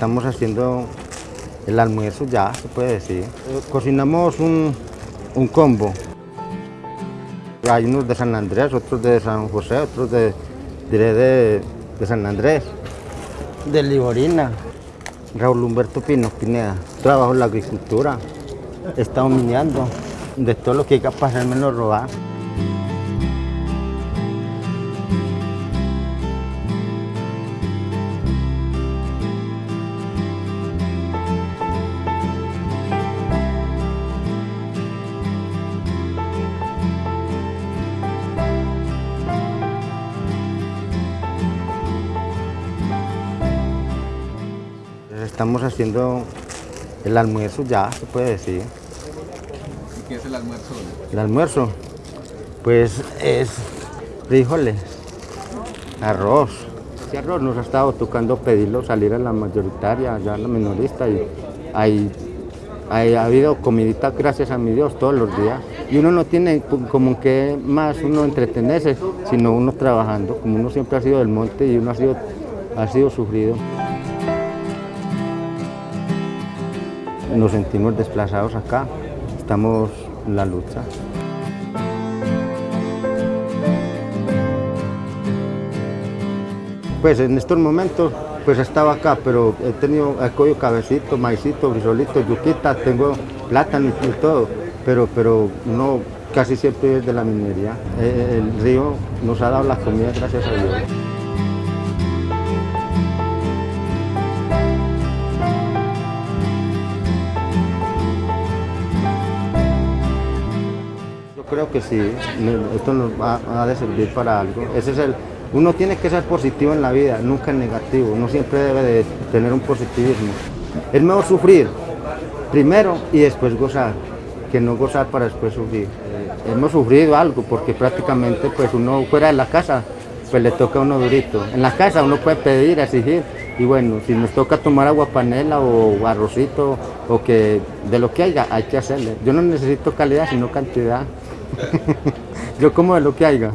Estamos haciendo el almuerzo ya, se puede decir. Cocinamos un, un combo. Hay unos de San Andrés, otros de San José, otros de, diré de, de San Andrés. De Liborina. Raúl Humberto Pino Pineda. Trabajo en la agricultura. He estado minando. De todo lo que hay que pasar menos robar. Estamos haciendo el almuerzo ya, se puede decir. ¿Y qué es el almuerzo? El almuerzo, pues es frijoles, arroz. Ese arroz nos ha estado tocando pedirlo salir a la mayoritaria, ya a la minorista y hay, hay- ha habido comidita, gracias a mi Dios, todos los días. Y uno no tiene como que más uno entretenerse, sino uno trabajando, como uno siempre ha sido del monte y uno ha sido, ha sido sufrido. Nos sentimos desplazados acá, estamos en la lucha. Pues en estos momentos pues estaba acá, pero he tenido, he cogido cabecito, maicito, frisolito, yuquita, tengo plátano y todo, pero, pero no casi siempre es de la minería. Eh, El río nos ha dado la comida gracias a Dios. Creo que sí, esto nos va, ha de servir para algo. Ese es el, uno tiene que ser positivo en la vida, nunca negativo. Uno siempre debe de tener un positivismo. Es mejor sufrir primero y después gozar, que no gozar para después sufrir. Eh, hemos sufrido algo porque prácticamente pues uno fuera de la casa pues le toca a uno durito. En la casa uno puede pedir, exigir y bueno, si nos toca tomar agua panela o arrocito o que de lo que haya hay que hacerle. Yo no necesito calidad sino cantidad. Yo como de lo que haya.